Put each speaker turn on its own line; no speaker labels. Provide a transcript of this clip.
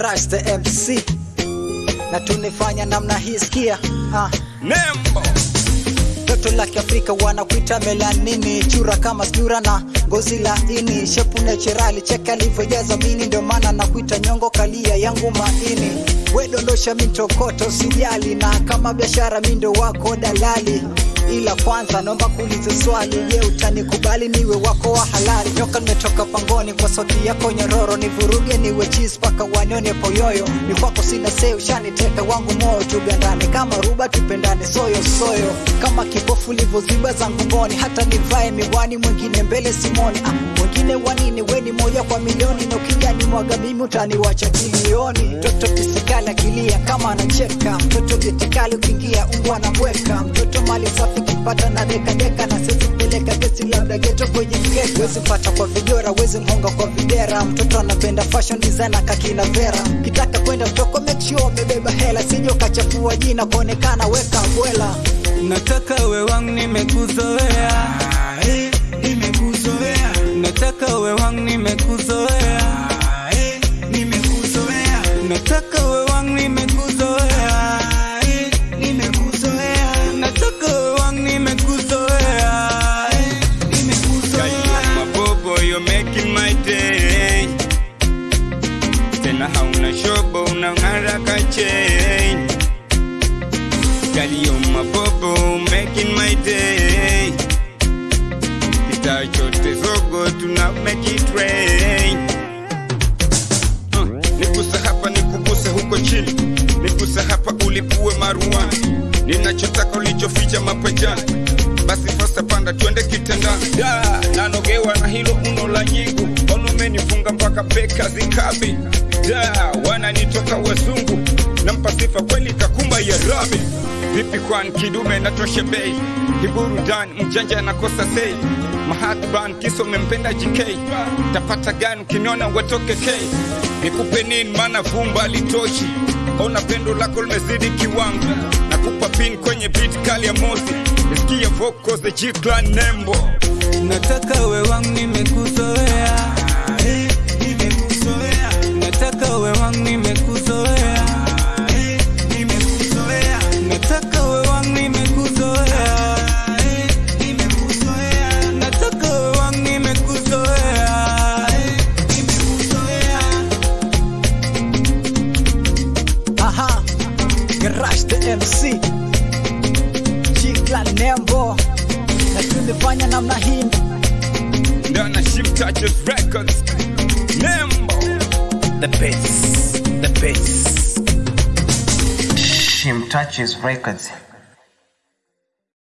Garage the MC na tunifanya namna hii sikia ah.
Nembo
Toto la Kiafrika wanakuita melanini, chura kama sura na ngozi laini, shepu naturali, cheka alivyojaza mini, ndio maana nakuita nyongo kalia yangu maini. We dondosha mintokoto sijali, na kama biashara mindo wako dalali ila kwanza naomba kuuliza swali, je, utanikubali niwe wako wa halali? Nyoka nimetoka pangoni kwa sauti yako nyororo, nivuruge niwe cheese paka wanione poyoyo. Ni kwako sina sei, ushaniteka wangu moyo, tugandane kama ruba, tupendane soyo soyo, kama kipofu livyoziba zangu mboni, hata nivae miwani, mwingine mbele simoni. Ah, mwingine wanini? Weni moja kwa milioni, na ukijani mwaga mimi utaniwacha kilioni. Mtoto kisikali kilia kama anacheka, mtoto getikali ukiingia umbwa anabweka, mtoto mali safi kipata na deka deka, na sisi peleka kesi labda geto kwenye mkeka. Wezi pata kwa vijora, wezi mhonga kwa videra, mtoto anapenda fashion design kakina vera. Kitaka kwenda mtoko make sure umebeba hela, sije ukachafua jina kuonekana weka bwela.
Nataka we wangu nimekuzoea,
nimekuzoea
nataka we wangu nimekuzoea, you're making my day, tena hauna shobo unang'ara kachain, Galio mabobo making my day, kitaa chote zogo tuna make it rain. Uh, Niguse hapa nikuguse huko chini, nikusa hapa ulipue maruani, ninachotaka ulichoficha mapajani, basi fasta panda twende kitandani. Da, nanogewa na hilo uno nyingu umenifunga mpaka beka zikabi. Da, wananitoka wazungu, nampa sifa kweli kakumba ya rabi. Vipi kwan kidume natoshe bei, hiburudan mjanja anakosa sei Mahatban kiso umempenda JK, tapata gani ukiniona watoke K? Nikupe nini maana vumba litoshi, ona pendo lako limezidi kiwango, nakupa pin kwenye beat kali ya mozi, nisikie vocals the G Clan nembo. Nataka we wangu
Garage the MC G-Clan Nembo. Na tulifanya namna hii.
Ndana Shim Touches Records. Nembo.
The bass. The bass. Shim touches records.